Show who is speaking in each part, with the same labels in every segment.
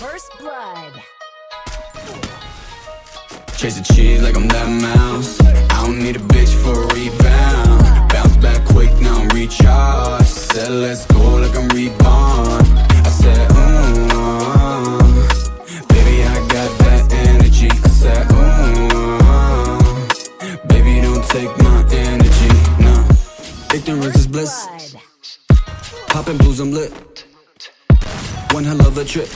Speaker 1: First blood.
Speaker 2: Chasing cheese like I'm that mouse. I don't need a bitch for a rebound. Bounce back quick, now I'm recharged. Said let's go like I'm reborn. I said, ooh, uh, bliss. Poppin' blues, I'm lit. One hell of a trip.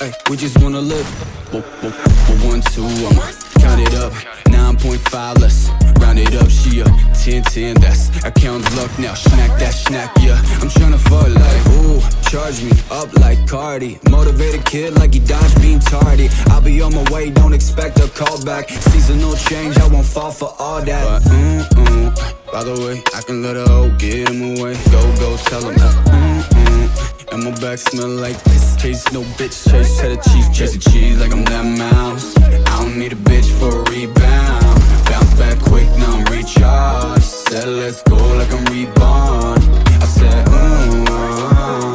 Speaker 2: Ay, we just wanna live. One, two, I'ma count it up. 9.5, let's round it up. She a 10, 10, that's account's luck now. Snack that snack, yeah. I'm tryna fuck like, ooh, charge me up like Cardi. Motivated kid like he dodged being tardy. I'll be on my way, don't expect a call back. Seasonal change, I won't fall for all that. But, mm, mm, by the way, I can let her hoe get him away. Go, go, tell him. Mm, mm. And my back smell like this Chase no bitch, chase cheddar cheese Chasing cheese like I'm that mouse. I don't need a bitch for a rebound. Bounce back quick, now I'm recharged. Said let's go like I'm reborn. I said, ooh, uh,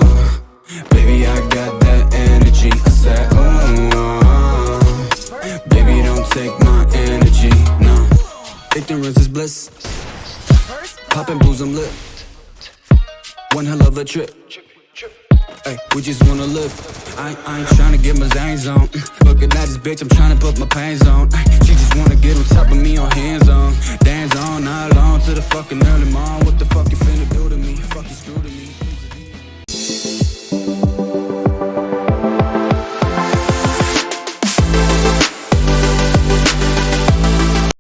Speaker 2: baby I got that energy. I said, ooh, uh, baby don't take my energy, no Ignorance is bliss Poppin' booze, I'm lit. One hell of a trip. Ay, we just wanna live. I, I ain't tryna get my zangs on. Look at this bitch, I'm tryna put my pants on. She just wanna get on top of me on hands on. Dance on, not long to the fucking early morn. What the fuck you finna do to me? Fuck you screw to me.